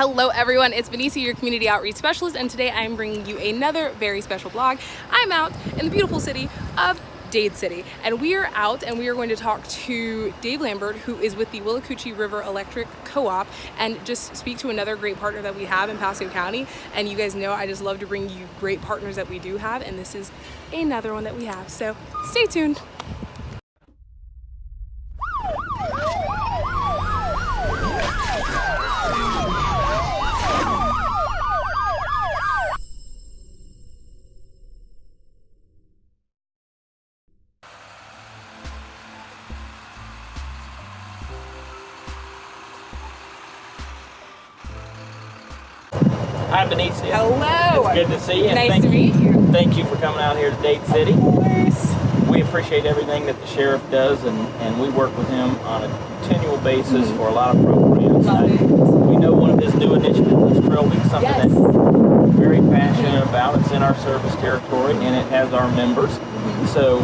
Hello everyone, it's Benicia, your community outreach specialist, and today I am bringing you another very special blog. I'm out in the beautiful city of Dade City and we are out and we are going to talk to Dave Lambert who is with the Withlacoochee River Electric Co-op and just speak to another great partner that we have in Pasco County and you guys know I just love to bring you great partners that we do have and this is another one that we have so stay tuned. Hi, Benicia. Hello! It's good to see you. Nice thank to meet you. Thank you for coming out here to Dade City. Of course. We appreciate everything that the sheriff does, and, and we work with him on a continual basis for a lot of programs. I- we know one of his new initiatives is Trilby, something Yes. that we're very passionate about. It's in our service territory, and it has our members. Mm-hmm. So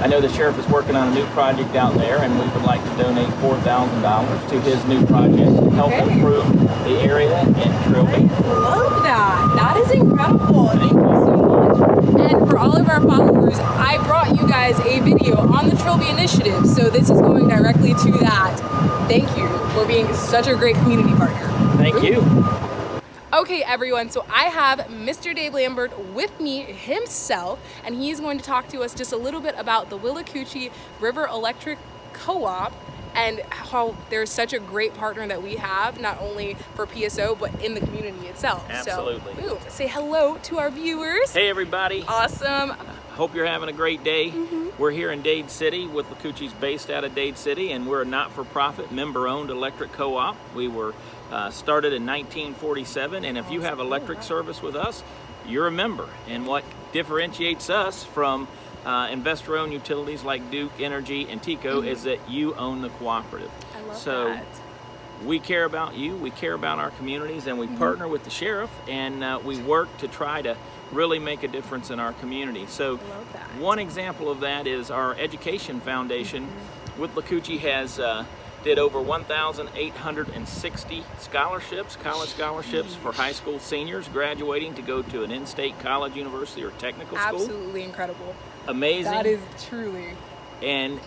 I know the sheriff is working on a new project out there, and we would like to donate $4,000 to his new project to help Okay. improve the area and Trilby. love that. That is incredible. Thank you so much. And for all of our followers, I brought you guys a video on the Trilby Initiative. So this is going directly to that. Thank you for being such a great community partner. Thank you. Okay, everyone, so I have Mr. Dave Lambert with me himself, and he's going to talk to us just a little bit about the Withlacoochee River Electric Co-op and how there's such a great partner that we have, not only for PSO, but in the community itself. Absolutely. So, say hello to our viewers. Hey, everybody. Awesome. Hope you're having a great day. Mm-hmm. We're here in Dade City Withlacoochee's based out of Dade City and we're a not-for-profit member-owned electric co-op. We were uh, started in 1947 and if you have electric service with us, you're a member. And what differentiates us from uh, investor-owned utilities like Duke Energy and TECO is that you own the cooperative. Mm-hmm. I love so that. we care about you, we care about our communities, and we partner with the sheriff, and uh, we work to try to really make a difference in our community. So one example of that is our Education Foundation Withlacoochee has uh, did over 1,860 scholarships, college scholarships for high school seniors graduating to go to an in-state college, university, or technical school. Absolutely incredible. Amazing That is truly. and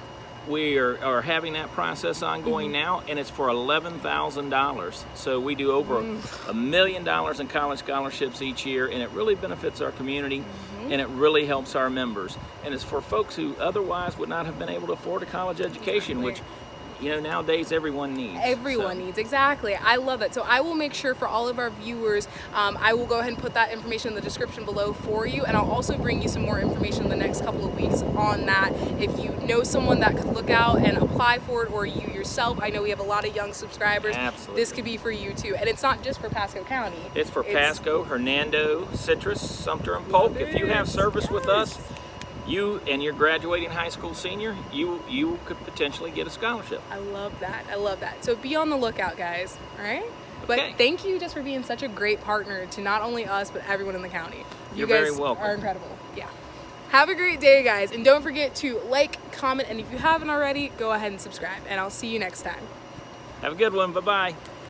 we are, are having that process ongoing Mm-hmm. now and it's for $11,000 so we do over Mm. a million dollars in college scholarships each year and it really benefits our community Mm-hmm. and it really helps our members and it's for folks who otherwise would not have been able to afford a college education which you know nowadays everyone needs Everyone So- needs, exactly. I love it. So I will make sure for all of our viewers, um, I will go ahead and put that information in the description below for you. And I'll also bring you some more information in the next couple of weeks on that. If you know someone that could look out and apply for it or you yourself, I know we have a lot of young subscribers. Absolutely. This could be for you too. And it's not just for Pasco County. It's for Pasco, Hernando, Citrus, Sumter, and Polk. If you have service with us, Yes. You and you're graduating high school senior, you you could potentially get a scholarship. I love that. I love that. So be on the lookout, guys. All right? But thank you just for being such a great partner to not only us, but everyone in the county. You You're guys very welcome. are incredible. Yeah. Have a great day, guys. And don't forget to like, comment, and if you haven't already, go ahead and subscribe. And I'll see you next time. Have a good one. Bye bye.